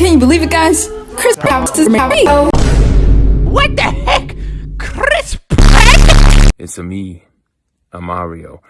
Can you believe it, guys? Chris Pratt is Mario. Oh. What the heck? Chris Pratt? It's a me, a Mario.